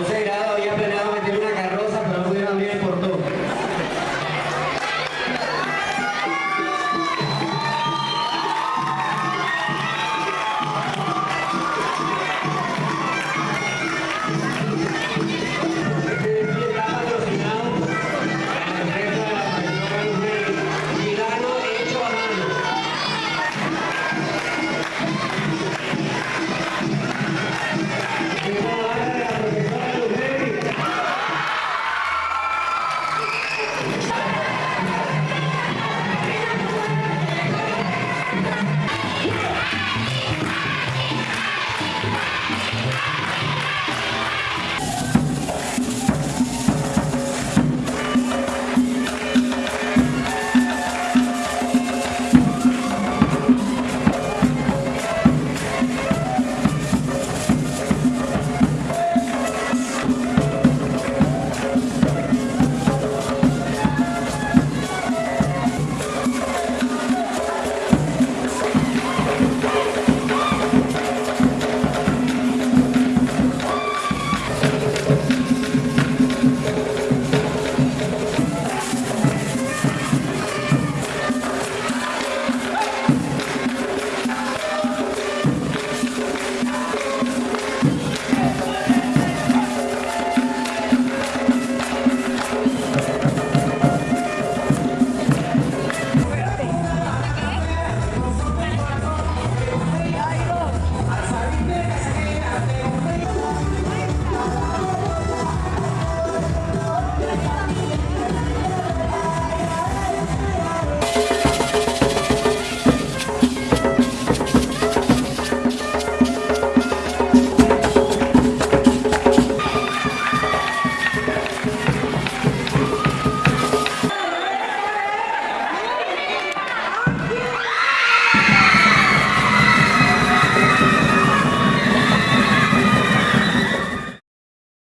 Rosera